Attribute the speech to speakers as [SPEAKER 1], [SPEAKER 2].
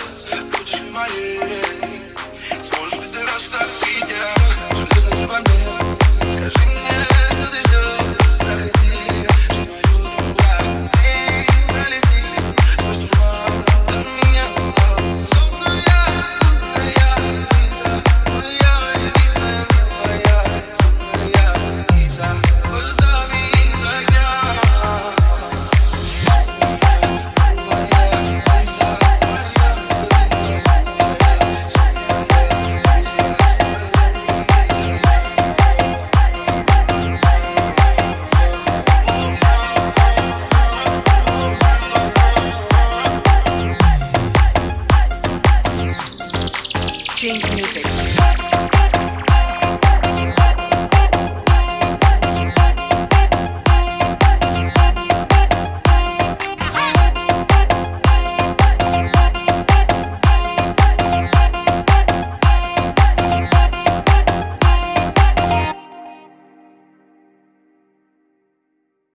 [SPEAKER 1] put Protège-moi les
[SPEAKER 2] exchange music.